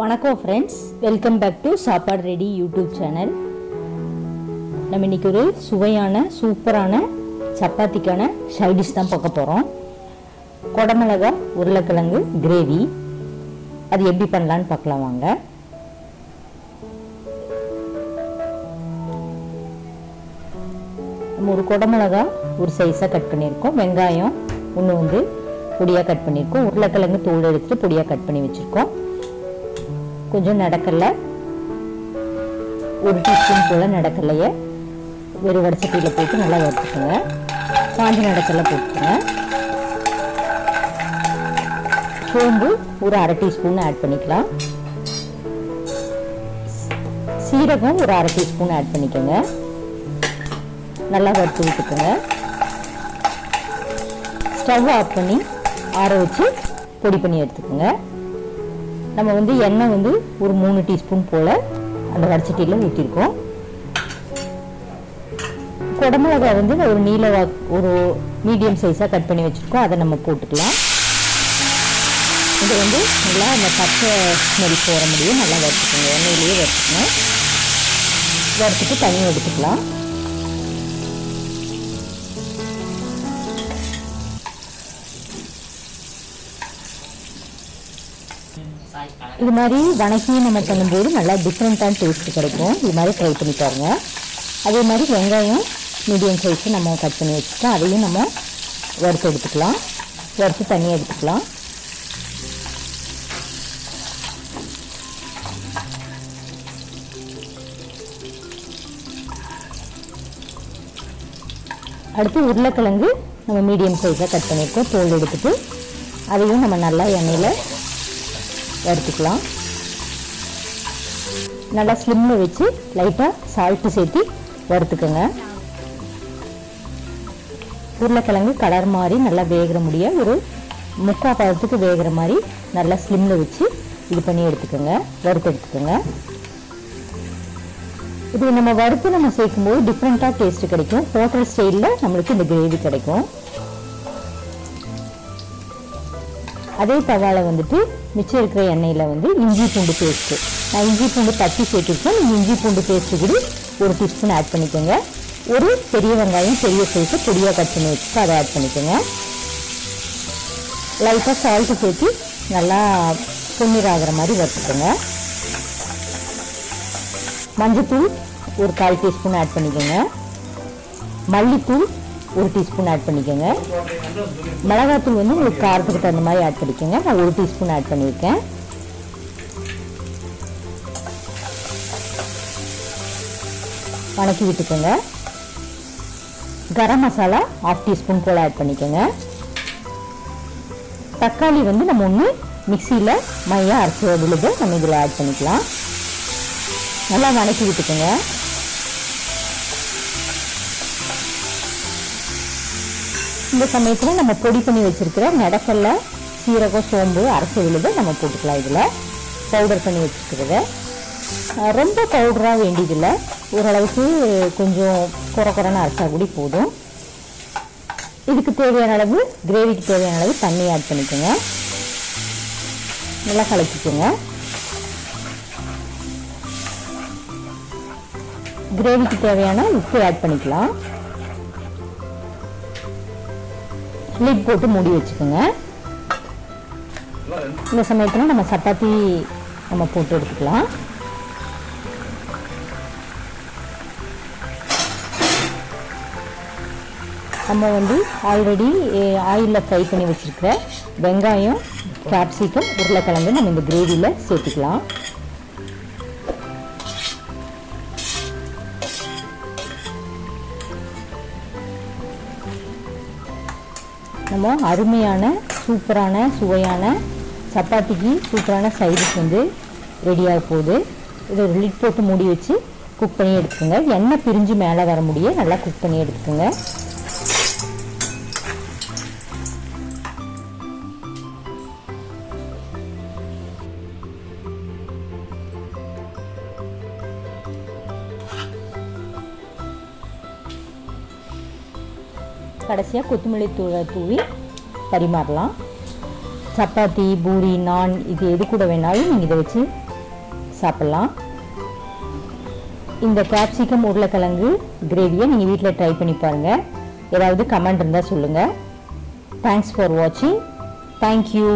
வணக்கம் friends welcome back to சாப்பாடு ready YouTube channel நம்ம இன்னைக்கு ஒரு சுவையான சூப்பரான சப்பாத்திக்கான சைடிஷ் தான் பார்க்க போகிறோம் குடமிளகா உருளைக்கிழங்கு கிரேவி அது எப்படி பண்ணலான்னு பார்க்கலாம் வாங்க. நம்ம ஒரு குடமிளகா ஒரு சைஸாக கட் பண்ணியிருக்கோம். வெங்காயம் ஒன்று வந்து பொடியாக கட் பண்ணியிருக்கோம். உருளைக்கிழங்கு தோல் எடுத்துட்டு பொடியாக கட் பண்ணி வச்சுருக்கோம். கொஞ்சம் நடக்கல. ஒரு டீஸ்பூன் போல் நடக்கலையே. வெறும் வடச்சட்டியில் போட்டு நல்லா வறுத்துக்கோங்க. காஞ்ச நடக்கலை போட்டுக்கோங்க. சோம்பு ஒரு அரை டீஸ்பூன் ஆட் பண்ணிக்கலாம். சீரகம் ஒரு அரை டீஸ்பூன் ஆட் பண்ணிக்கோங்க. நல்லா வறுத்து விட்டுக்கோங்க. ஸ்டவ் ஆஃப் பண்ணி ஆற வச்சு பொடி பண்ணி எடுத்துக்கோங்க. நம்ம வந்து எண்ணெய் வந்து ஒரு மூணு டீஸ்பூன் போல் அந்த வடச்சட்டியில் ஊற்றிருக்கோம் குடமிளகா வந்து ஒரு நீலவா ஒரு மீடியம் சைஸாக கட் பண்ணி வச்சுருக்கோம். அதை நம்ம போட்டுக்கலாம். இது வந்து நல்லா அந்த பச்சை ஸ்மெல் போகிற முடியும் நல்லா வறுத்துக்கோங்க. எண்ணெயிலேயே வறுத்துக்கணும் வறுத்துட்டு தண்ணி எடுத்துக்கலாம். இது மாதிரி வணக்கி நம்ம பண்ணும்போது நல்லா டிஃப்ரெண்ட்டான டேஸ்ட் கிடைக்கும். இது மாதிரி ட்ரை பண்ணி பாருங்க. அதே மாதிரி வெங்காயம் மீடியம் சைஸு நம்ம கட் பண்ணி வச்சுட்டு அதையும் நம்ம வறுத்து எடுத்துக்கலாம். வறுத்து தனியாக எடுத்துக்கலாம். அடுத்து உருளைக்கிழங்கு நம்ம மீடியம் சைஸாக கட் பண்ணியிருக்கோம். தோல் எடுத்துட்டு அதையும் நம்ம நல்லா எண்ணெயில் வறுத்துக்கலாம் நல்லா ஸ்லிம்மில் வச்சு லைட்டாக சால்ட்டு சேர்த்து வறுத்துக்கோங்க. உருளைக்கிழங்கு கலர் மாதிரி நல்லா வேகிற முடிய ஒரு முக்கால் பழத்துக்கு வேகிற மாதிரி நல்லா ஸ்லிம்மில் வச்சு இது பண்ணி எடுத்துக்கோங்க. வறுத்து எடுத்துக்கோங்க. இது நம்ம வறுத்து நம்ம சேர்க்கும்போது டிஃப்ரெண்ட்டாக டேஸ்ட் கிடைக்கும். ஹோட்டல் ஸ்டைலில் நம்மளுக்கு இந்த கிரேவி கிடைக்கும். அதே தவாவில் வந்துட்டு மிச்சம் இருக்கிற எண்ணெயில் வந்து இஞ்சி பூண்டு பேஸ்ட்டு நான் இஞ்சி பூண்டு தட்டி சேர்த்துருக்கேன். நீங்கள் இஞ்சி பூண்டு பேஸ்ட்டு கூட ஒரு டீஸ்பூன் ஆட் பண்ணிக்கோங்க. ஒரு பெரிய வெங்காயம் பெரிய சைஸு பொடியாக கட் பண்ணி வச்சுட்டு அதை ஆட் பண்ணிக்கோங்க. லைட்டாக சால்ட்டு சேர்த்து நல்லா பொன்னீர் ஆகிற மாதிரி வறுத்துக்கோங்க. மஞ்சத்தூள் ஒரு கால் டீஸ்பூன் ஆட் பண்ணிக்கோங்க. மல்லித்தூள் ஒரு டீஸ்பூன் ஆட் பண்ணிக்கோங்க. மிளகாத்தூள் வந்து உங்களுக்கு காரத்துக்கு தகுந்த மாதிரி ஆட் பண்ணிக்கோங்க. நான் ஒரு டீஸ்பூன் ஆட் பண்ணியிருக்கேன். வணக்கி விட்டுக்கோங்க. கரம் மசாலா ஆஃப் டீஸ்பூன் போல் ஆட் பண்ணிக்கோங்க. தக்காளி வந்து நம்ம ஒன்று மிக்சியில் மையாக அரைச்சி விழுது நம்ம இதில் ஆட் பண்ணிக்கலாம். நல்லா வணக்கி விட்டுக்கோங்க. இந்த சமயத்தில் நம்ம பொடி பண்ணி வச்சிருக்கிற நடக்கல்ல சீரகம் சோம்பு அரைச்சி விழுது நம்ம போட்டுக்கலாம் இதில். பவுடர் பண்ணி வச்சுருக்கிறத. ரொம்ப பவுடராக வேண்டியதில்லை. ஓரளவுக்கு கொஞ்சம் குறை குறைன்னு அரைச்சா கூட போதும். இதுக்கு தேவையான அளவு கிரேவிக்கு தேவையான அளவு தண்ணி ஆட் பண்ணிக்கோங்க. நல்லா கலக்கிக்கோங்க. கிரேவிக்கு தேவையான உப்பு ஆட் பண்ணிக்கலாம். லிட் போட்டு மூடி வச்சுக்கோங்க. இந்த சமயத்தில் நம்ம சப்பாத்தி நம்ம போட்டு எடுத்துக்கலாம். நம்ம வந்து ஆல்ரெடி ஆயிலில் ஃப்ரை பண்ணி வச்சுருக்கிற வெங்காயம் கேப்சிகம் உருளைக்கிழங்கு நம்ம இந்த கிரேவியில் சேர்த்துக்கலாம். நம்ம அருமையான சூப்பரான சுவையான சப்பாத்திக்கு சூப்பரான சைடிஷ் வந்து ரெடியாக போகுது. இதை ஒரு லிட் போட்டு மூடி வச்சு குக் பண்ணி எடுத்துக்கோங்க. எண்ணெய் பிரிஞ்சு மேலே வர முடிய நல்லா குக் பண்ணி எடுத்துக்கோங்க. கடைசியாக கொத்தமல்லி தூளை தூவி பரிமாறலாம். சப்பாத்தி பூரி நான் இது எது கூட வேணாலும் நீங்கள் இதை வச்சு சாப்பிட்லாம். இந்த கேப்சிகம் உருளைக்கிழங்கு கிரேவியை நீங்கள் வீட்டில் ட்ரை பண்ணி பாருங்கள் ஏதாவது கமெண்ட் இருந்தால் சொல்லுங்கள் தேங்க்ஸ் ஃபார் வாட்சிங் தேங்க்யூ